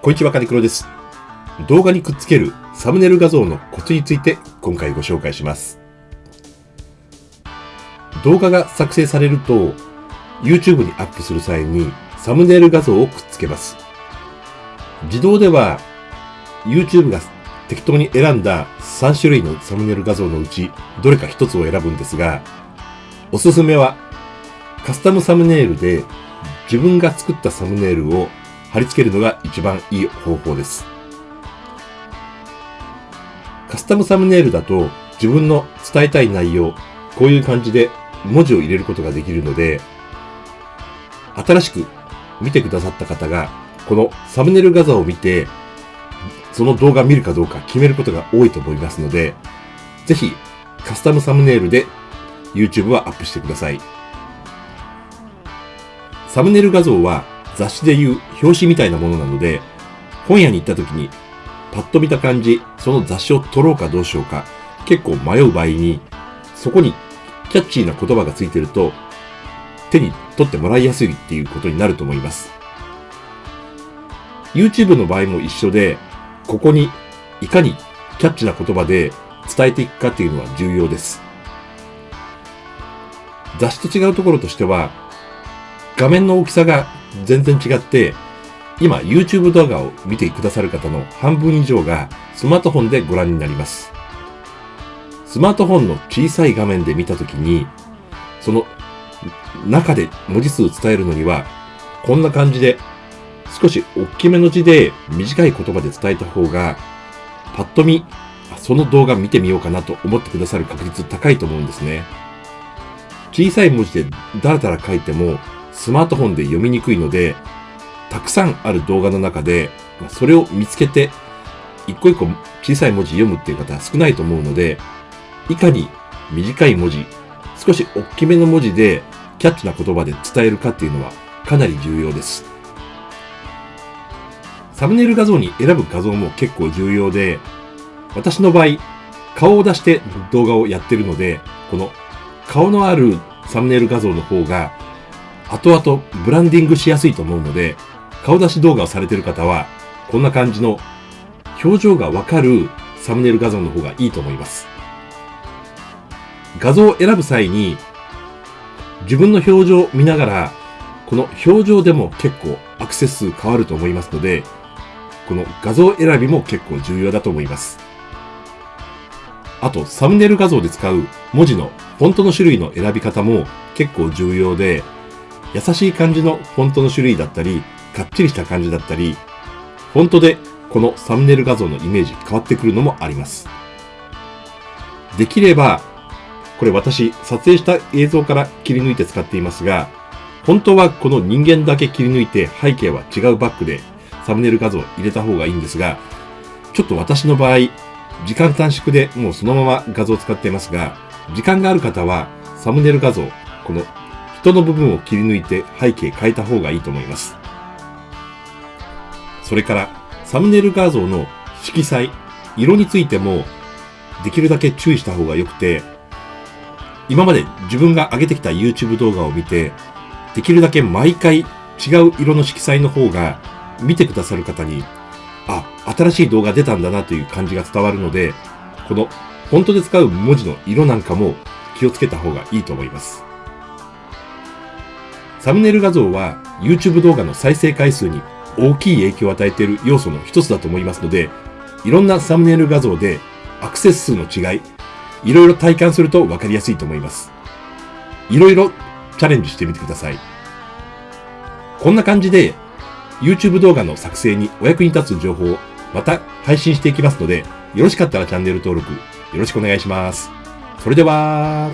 こんにちは、カニクロです。動画にくっつけるサムネイル画像のコツについて今回ご紹介します。動画が作成されると YouTube にアップする際にサムネイル画像をくっつけます。自動では YouTube が適当に選んだ3種類のサムネイル画像のうちどれか1つを選ぶんですが、おすすめはカスタムサムネイルで自分が作ったサムネイルを貼り付けるのが一番いい方法です。カスタムサムネイルだと自分の伝えたい内容、こういう感じで文字を入れることができるので、新しく見てくださった方が、このサムネイル画像を見て、その動画を見るかどうか決めることが多いと思いますので、ぜひカスタムサムネイルで YouTube はアップしてください。サムネイル画像は雑誌でいう表紙みたいなものなので、本屋に行った時にパッと見た感じ、その雑誌を取ろうかどうしようか、結構迷う場合に、そこにキャッチーな言葉がついてると、手に取ってもらいやすいっていうことになると思います。YouTube の場合も一緒で、ここにいかにキャッチな言葉で伝えていくかっていうのは重要です。雑誌と違うところとしては、画面の大きさが全然違って、今 YouTube 動画を見てくださる方の半分以上がスマートフォンでご覧になります。スマートフォンの小さい画面で見たときに、その中で文字数伝えるのには、こんな感じで少し大きめの字で短い言葉で伝えた方が、パッと見、その動画見てみようかなと思ってくださる確率高いと思うんですね。小さい文字でダラダラ書いてもスマートフォンで読みにくいので、たくさんある動画の中で、それを見つけて、一個一個小さい文字読むっていう方は少ないと思うので、いかに短い文字、少し大きめの文字でキャッチな言葉で伝えるかっていうのはかなり重要です。サムネイル画像に選ぶ画像も結構重要で、私の場合、顔を出して動画をやってるので、この顔のあるサムネイル画像の方が、後々ブランディングしやすいと思うので、顔出し動画をされている方は、こんな感じの表情がわかるサムネイル画像の方がいいと思います。画像を選ぶ際に、自分の表情を見ながら、この表情でも結構アクセス数変わると思いますので、この画像選びも結構重要だと思います。あと、サムネイル画像で使う文字のフォントの種類の選び方も結構重要で、優しい感じのフォントの種類だったり、かっちりした感じだったり、フォントでこのサムネイル画像のイメージ変わってくるのもあります。できれば、これ私撮影した映像から切り抜いて使っていますが、本当はこの人間だけ切り抜いて背景は違うバックでサムネイル画像を入れた方がいいんですが、ちょっと私の場合、時間短縮でもうそのまま画像を使っていますが、時間がある方はサムネイル画像、この人の部分を切り抜いて背景変えた方がいいと思います。それから、サムネイル画像の色彩、色についても、できるだけ注意した方が良くて、今まで自分が上げてきた YouTube 動画を見て、できるだけ毎回違う色の色彩の方が、見てくださる方に、あ、新しい動画出たんだなという感じが伝わるので、この、フォントで使う文字の色なんかも気をつけた方がいいと思います。サムネイル画像は YouTube 動画の再生回数に大きい影響を与えている要素の一つだと思いますので、いろんなサムネイル画像でアクセス数の違い、いろいろ体感すると分かりやすいと思います。いろいろチャレンジしてみてください。こんな感じで YouTube 動画の作成にお役に立つ情報をまた配信していきますので、よろしかったらチャンネル登録よろしくお願いします。それでは、